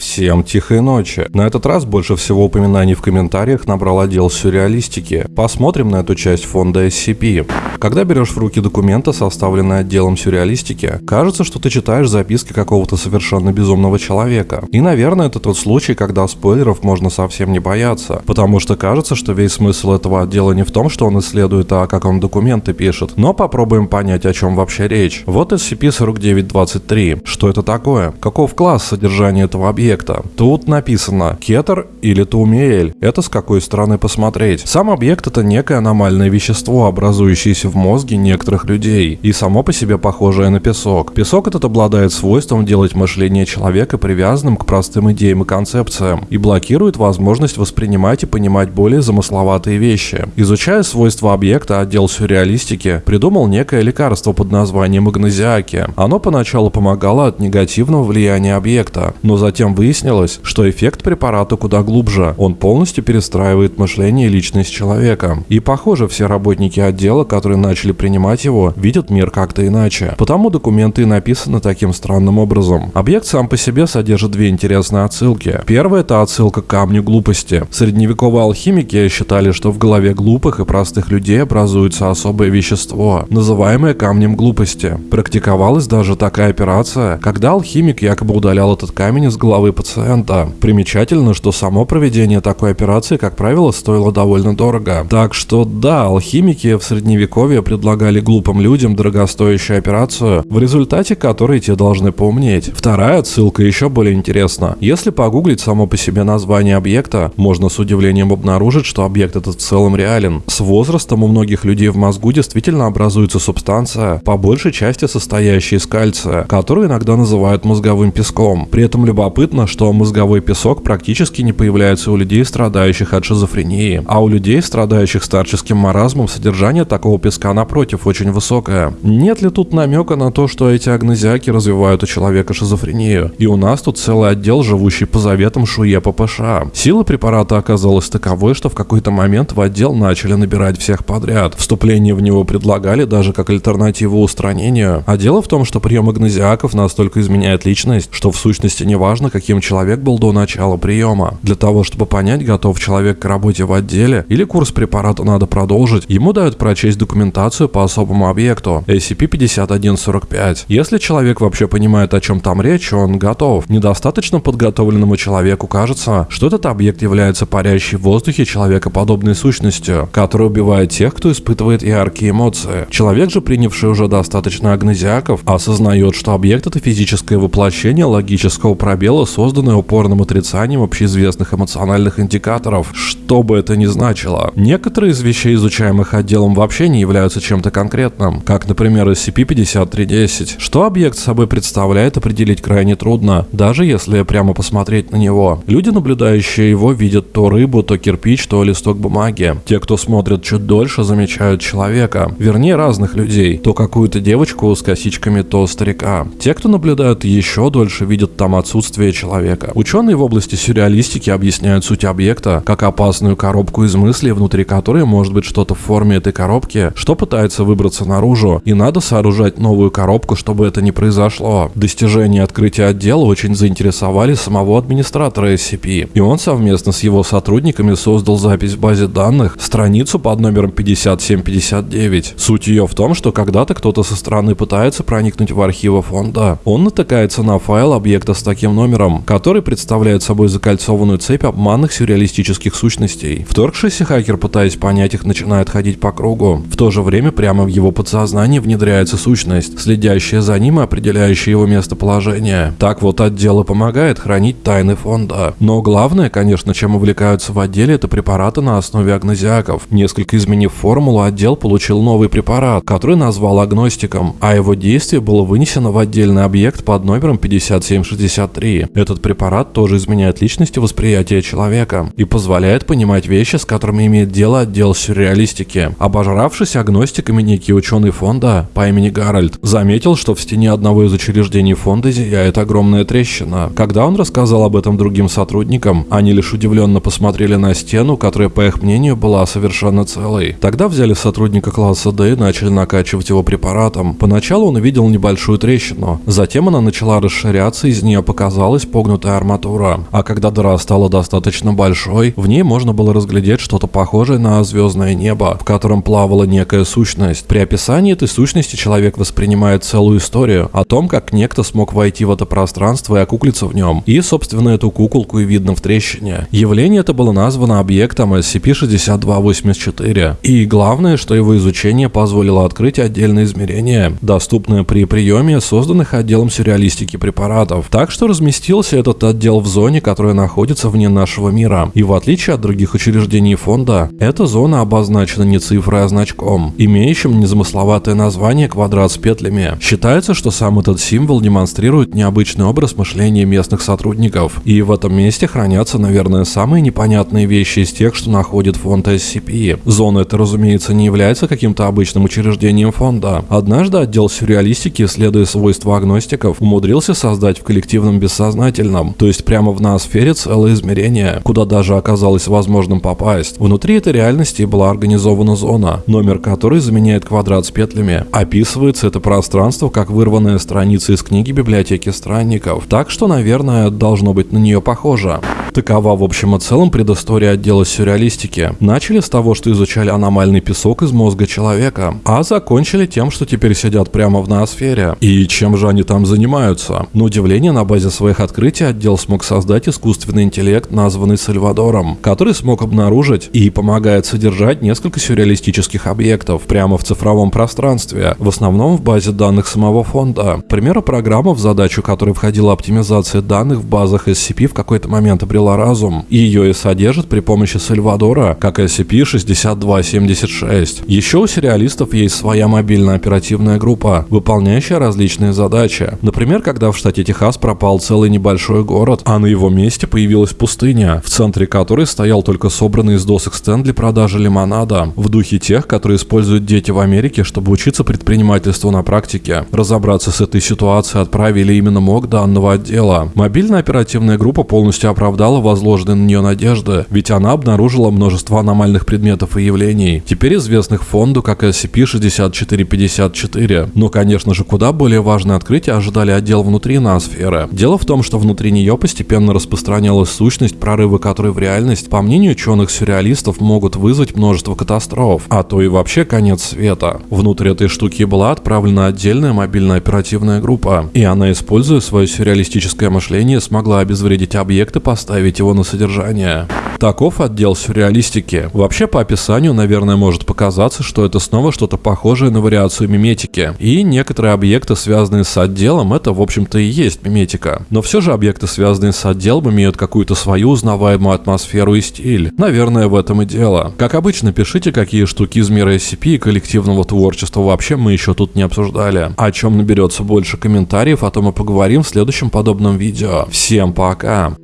Всем тихой ночи. На этот раз больше всего упоминаний в комментариях набрал отдел сюрреалистики. Посмотрим на эту часть фонда SCP. Когда берешь в руки документы, составленные отделом сюрреалистики, кажется, что ты читаешь записки какого-то совершенно безумного человека. И, наверное, это тот случай, когда спойлеров можно совсем не бояться, потому что кажется, что весь смысл этого отдела не в том, что он исследует, а как он документы пишет. Но попробуем понять, о чем вообще речь. Вот SCP-4923. Что это такое? Каков класс содержания этого объекта? Тут написано кетер или Тумиэль. Это с какой стороны посмотреть. Сам объект это некое аномальное вещество, образующееся в мозге некоторых людей и само по себе похожее на песок. Песок этот обладает свойством делать мышление человека привязанным к простым идеям и концепциям и блокирует возможность воспринимать и понимать более замысловатые вещи. Изучая свойства объекта, отдел сюрреалистики придумал некое лекарство под названием магнезиаки. Оно поначалу помогало от негативного влияния объекта, но затем выяснилось, что эффект препарата куда глубже. Он полностью перестраивает мышление и личность человека. И похоже, все работники отдела, которые начали принимать его, видят мир как-то иначе. Потому документы и написаны таким странным образом. Объект сам по себе содержит две интересные отсылки. Первая это отсылка к камню глупости. Средневековые алхимики считали, что в голове глупых и простых людей образуется особое вещество, называемое камнем глупости. Практиковалась даже такая операция, когда алхимик якобы удалял этот камень из головы пациента. Примечательно, что само проведение такой операции, как правило, стоило довольно дорого. Так что да, алхимики в средневековье предлагали глупым людям дорогостоящую операцию, в результате которой те должны поумнеть. Вторая ссылка еще более интересна. Если погуглить само по себе название объекта, можно с удивлением обнаружить, что объект этот в целом реален. С возрастом у многих людей в мозгу действительно образуется субстанция, по большей части состоящая из кальция, которую иногда называют мозговым песком. При этом любопытно, что мозговой песок практически не появляется у людей, страдающих от шизофрении, а у людей, страдающих старческим маразмом, содержание такого песка напротив очень высокое. Нет ли тут намека на то, что эти агнезиаки развивают у человека шизофрению? И у нас тут целый отдел, живущий по заветам Шуе ППШ. Сила препарата оказалась таковой, что в какой-то момент в отдел начали набирать всех подряд. Вступление в него предлагали даже как альтернативу устранению. А дело в том, что прием агнезиаков настолько изменяет личность, что в сущности не важно, каким человек был до начала приема. Для того, чтобы понять, готов человек к работе в отделе или курс препарата надо продолжить, ему дают прочесть документацию по особому объекту SCP-5145. Если человек вообще понимает, о чем там речь, он готов. Недостаточно подготовленному человеку кажется, что этот объект является парящей в воздухе человекоподобной сущностью, которая убивает тех, кто испытывает яркие эмоции. Человек же, принявший уже достаточно агнезиаков, осознает, что объект это физическое воплощение логического пробела, созданное упорным отрицанием общеизвестных эмоциональных индикаторов, что бы это ни значило. Некоторые из вещей, изучаемых отделом, вообще не являются чем-то конкретным, как, например, SCP-5310. Что объект собой представляет, определить крайне трудно, даже если прямо посмотреть на него. Люди, наблюдающие его, видят то рыбу, то кирпич, то листок бумаги. Те, кто смотрит чуть дольше, замечают человека. Вернее, разных людей. То какую-то девочку с косичками, то старика. Те, кто наблюдают еще дольше, видят там отсутствие человека. Ученые в области сюрреалистики объясняют суть объекта как опасную коробку из мыслей, внутри которой может быть что-то в форме этой коробки, что пытается выбраться наружу, и надо сооружать новую коробку, чтобы это не произошло. Достижения открытия отдела очень заинтересовали самого администратора SCP, и он совместно с его сотрудниками создал запись в базе данных, страницу под номером 5759. Суть ее в том, что когда-то кто-то со стороны пытается проникнуть в архивы фонда. Он натыкается на файл объекта с таким номером, который представляет собой закольцованную цепь обманных сюрреалистических сущностей. Вторгшийся хакер, пытаясь понять их, начинает ходить по кругу. В то же время прямо в его подсознании внедряется сущность, следящая за ним и определяющая его местоположение. Так вот отдел и помогает хранить тайны фонда. Но главное, конечно, чем увлекаются в отделе, это препараты на основе агнозиаков. Несколько изменив формулу, отдел получил новый препарат, который назвал агностиком, а его действие было вынесено в отдельный объект под номером 5763. Этот этот препарат тоже изменяет личность и восприятие человека и позволяет понимать вещи, с которыми имеет дело отдел сюрреалистики. Обожравшись агностиками, некий ученый фонда по имени Гарольд заметил, что в стене одного из учреждений фонда зияет огромная трещина. Когда он рассказал об этом другим сотрудникам, они лишь удивленно посмотрели на стену, которая, по их мнению, была совершенно целой. Тогда взяли сотрудника класса D и начали накачивать его препаратом. Поначалу он увидел небольшую трещину, затем она начала расширяться, из нее показалась погнутая арматура. А когда дыра стала достаточно большой, в ней можно было разглядеть что-то похожее на звездное небо, в котором плавала некая сущность. При описании этой сущности человек воспринимает целую историю о том, как некто смог войти в это пространство и окуклиться в нем. И, собственно, эту куколку и видно в трещине. Явление это было названо объектом SCP-6284. И главное, что его изучение позволило открыть отдельное измерение, доступное при приеме созданных отделом сюрреалистики препаратов. Так что разместился этот отдел в зоне, которая находится вне нашего мира. И в отличие от других учреждений фонда, эта зона обозначена не цифрой, а значком, имеющим незамысловатое название «квадрат с петлями». Считается, что сам этот символ демонстрирует необычный образ мышления местных сотрудников. И в этом месте хранятся, наверное, самые непонятные вещи из тех, что находит фонд SCP. Зона эта, разумеется, не является каким-то обычным учреждением фонда. Однажды отдел сюрреалистики, исследуя свойства агностиков, умудрился создать в коллективном бессознательном, то есть прямо в ноосфере целое измерение, куда даже оказалось возможным попасть. Внутри этой реальности была организована зона, номер которой заменяет квадрат с петлями. Описывается это пространство как вырванная страница из книги библиотеки странников, так что, наверное, должно быть на нее похоже. Такова в общем и целом предыстория отдела сюрреалистики. Начали с того, что изучали аномальный песок из мозга человека, а закончили тем, что теперь сидят прямо в ноосфере. И чем же они там занимаются? На удивление, на базе своих открытий отдел смог создать искусственный интеллект, названный Сальвадором, который смог обнаружить и помогает содержать несколько сюрреалистических объектов прямо в цифровом пространстве, в основном в базе данных самого фонда. Примеру, программа, в задачу которой входила оптимизация данных в базах SCP в какой-то момент обрела разум, ее и содержит при помощи Сальвадора, как SCP-6276. Еще у сериалистов есть своя мобильная оперативная группа, выполняющая различные задачи. Например, когда в штате Техас пропал целый небольшой город, а на его месте появилась пустыня, в центре которой стоял только собранный из досок стенд для продажи лимонада, в духе тех, которые используют дети в Америке, чтобы учиться предпринимательству на практике. Разобраться с этой ситуацией отправили именно МОК данного отдела. Мобильная оперативная группа полностью оправдала возложенные на нее надежды, ведь она обнаружила множество аномальных предметов и явлений, теперь известных фонду как SCP-6454. Но, конечно же, куда более важное открытие ожидали отдел внутри ноосферы. Дело в том, что внутри нее постепенно распространялась сущность, прорывы которой в реальность, по мнению ученых-сюрреалистов, могут вызвать множество катастроф, а то и вообще конец света. Внутрь этой штуки была отправлена отдельная мобильная оперативная группа, и она, используя свое сюрреалистическое мышление, смогла обезвредить объекты, поставить поставить его на содержание. Таков отдел сюрреалистики. Вообще, по описанию, наверное, может показаться, что это снова что-то похожее на вариацию миметики. И некоторые объекты, связанные с отделом, это, в общем-то, и есть миметика. Но все же объекты, связанные с отделом, имеют какую-то свою узнаваемую атмосферу и стиль. Наверное, в этом и дело. Как обычно, пишите, какие штуки из мира SCP и коллективного творчества вообще мы еще тут не обсуждали. О чем наберется больше комментариев, о том и поговорим в следующем подобном видео. Всем пока!